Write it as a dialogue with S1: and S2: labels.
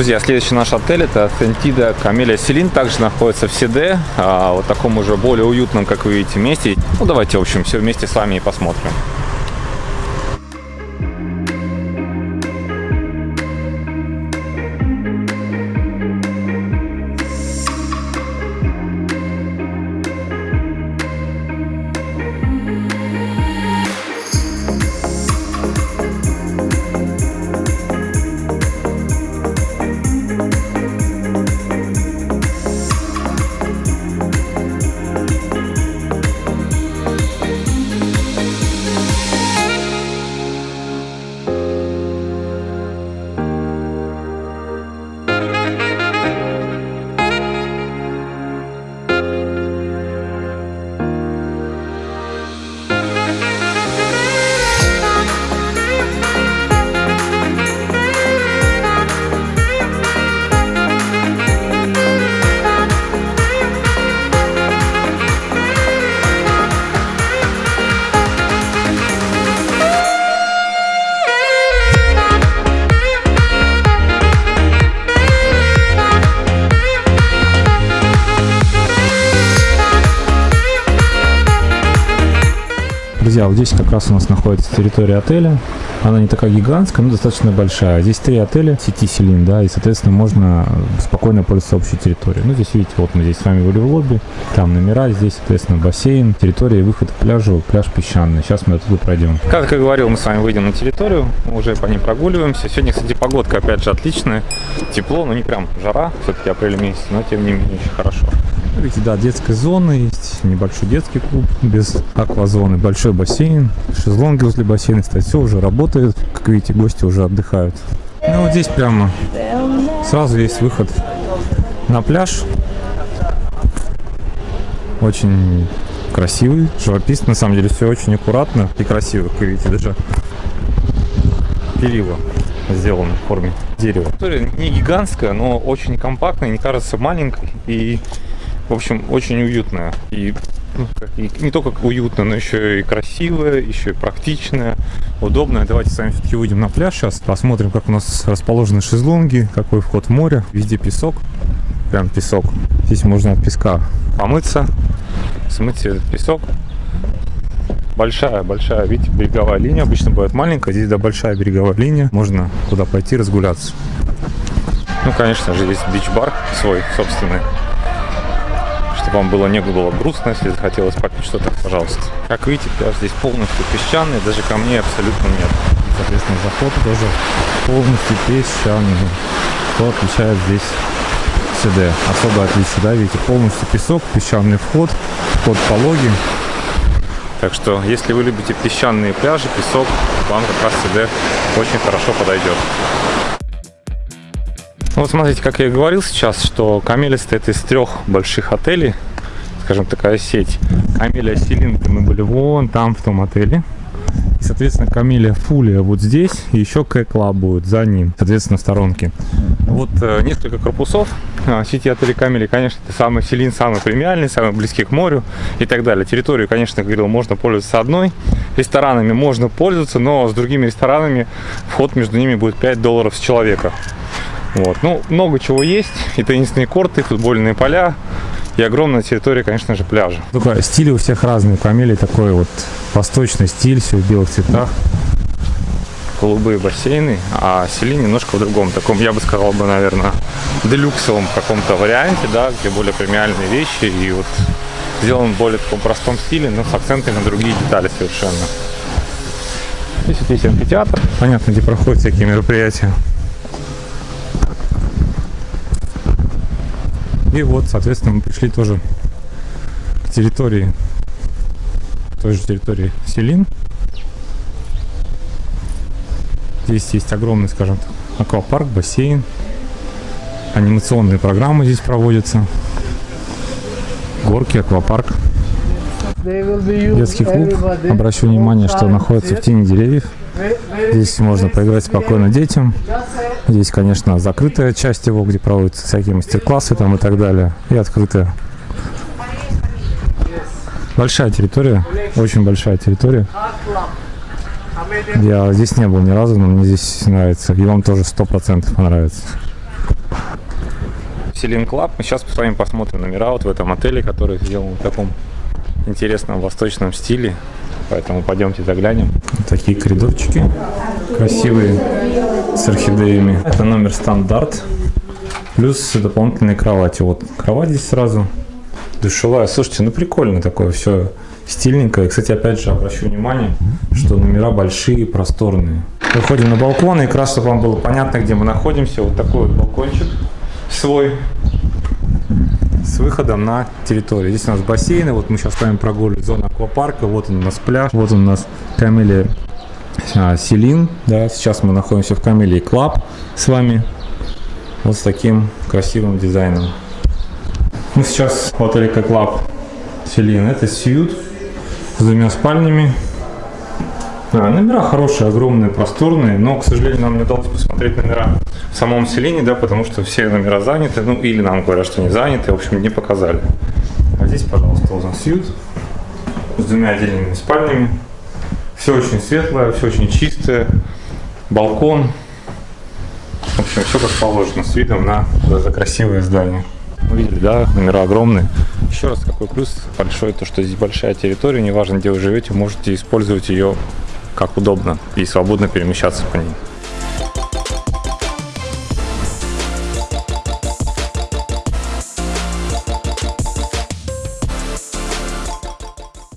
S1: Друзья, следующий наш отель это Сентида Камелия Селин. Также находится в Сиде, а, вот таком уже более уютном, как вы видите, месте. Ну, давайте, в общем, все вместе с вами и посмотрим.
S2: Друзья, вот здесь как раз у нас находится территория отеля. Она не такая гигантская, но достаточно большая. Здесь три отеля сети Селин, да, и, соответственно, можно спокойно пользоваться общей территорией. Ну, здесь, видите, вот мы здесь с вами были в лобби, там номера, здесь, соответственно, бассейн, территория и выход к пляжу, пляж песчаный. Сейчас мы оттуда пройдем.
S1: Как я говорил, мы с вами выйдем на территорию, уже по ней прогуливаемся. Сегодня, кстати, погодка опять же отличная, тепло, но не прям жара, все-таки апрель месяц, но тем не менее очень хорошо.
S2: Видите, да, детская зона есть, небольшой детский клуб без аквазоны, большой бассейн, шезлонги возле бассейна, кстати, все уже работает. Как видите, гости уже отдыхают. Ну, вот здесь прямо сразу есть выход на пляж. Очень красивый, живописный, на самом деле все очень аккуратно и красиво, как видите, даже перила сделаны в форме дерева.
S1: Не гигантская, но очень компактная, не кажется маленькой и в общем, очень уютная. И, ну, и не только уютно, но еще и красивая, еще и практичная, удобная. Давайте с вами все-таки выйдем на пляж сейчас, посмотрим, как у нас расположены шезлонги, какой вход в море. Везде песок, прям песок. Здесь можно от песка помыться, смыть этот песок. Большая, большая, видите, береговая линия. Обычно бывает маленькая, здесь да большая береговая линия. Можно куда пойти разгуляться. Ну, конечно же, есть бич-бар свой собственный чтобы вам было не было грустно, если захотелось попить что-то, пожалуйста. Как видите, пляж здесь полностью песчаный, даже камней абсолютно нет.
S2: Соответственно, заход тоже полностью песчаный. Что отличает здесь СД? Особое отличие, да, видите, полностью песок, песчаный вход, вход пологий.
S1: Так что, если вы любите песчаные пляжи, песок, вам как раз СД очень хорошо подойдет. Ну, вот смотрите, как я и говорил сейчас, что Камелия состоит из трех больших отелей, скажем, такая сеть. Камелия Селинка мы были вон там, в том отеле. И, соответственно, Камелия Фулия вот здесь, и еще К-клаб будет за ним, соответственно, в сторонке. Вот э, несколько корпусов а, сети отелей Камели, конечно, это самый Селин, самый премиальный, самый близкий к морю и так далее. Территорию, конечно, говорил, можно пользоваться одной. Ресторанами можно пользоваться, но с другими ресторанами вход между ними будет 5 долларов с человека. Вот. Ну, много чего есть. И теннисные корты, и футбольные поля, и огромная территория, конечно же, пляжа.
S2: Только стиль у всех разный. Камелий такой вот восточный стиль, все в белых цветах.
S1: Голубые бассейны, а Сели немножко в другом, таком, я бы сказал бы, наверное, делюксовом каком-то варианте, да, где более премиальные вещи и вот сделан в более таком простом стиле, но с акцентами на другие детали совершенно. Здесь вот есть амфитеатр.
S2: Понятно, где проходят всякие мероприятия. И вот, соответственно, мы пришли тоже к территории, той же территории Селин. Здесь есть огромный, скажем так, аквапарк, бассейн. Анимационные программы здесь проводятся. Горки, аквапарк. Детский клуб. Обращу внимание, что находится в тени деревьев. Здесь можно поиграть спокойно детям. Здесь, конечно, закрытая часть его, где проводятся всякие мастер-классы там и так далее. И открытая. Большая территория, очень большая территория. Я здесь не был ни разу, но мне здесь нравится. И вам тоже сто процентов понравится.
S3: Selin Club. Мы сейчас с вами посмотрим номера вот в этом отеле, который сделан в таком интересном восточном стиле. Поэтому пойдемте заглянем.
S1: Такие коридорчики красивые с орхидеями. Это номер стандарт. Плюс дополнительные кровати. Вот кровать здесь сразу. Душевая. Слушайте, ну прикольно такое все стильненько. И, кстати, опять же обращу внимание, что номера большие, просторные. Выходим на балкон, и как раз, чтобы вам было понятно, где мы находимся, вот такой вот балкончик свой выходом на территорию. Здесь у нас бассейны, вот мы сейчас с вами прогуливаем зону аквапарка, вот он у нас пляж, вот он у нас Camelia а, Selin, да, сейчас мы находимся в Camelia Club с вами, вот с таким красивым дизайном. Мы сейчас в Club Selin, это suite с двумя спальнями, а, номера хорошие, огромные, просторные, но, к сожалению, нам не удалось посмотреть номера в самом Selin е, да, потому что все номера заняты, ну, или нам говорят, что не заняты, в общем, не показали. А здесь, пожалуйста, Ozone Suite с двумя отдельными спальнями. Все очень светлое, все очень чистое, балкон. В общем, все как положено, с видом на это красивое здание. Увидели, да, номера огромные. Еще раз, какой плюс большой, то что здесь большая территория, неважно, где вы живете, можете использовать ее как удобно и свободно перемещаться по ней.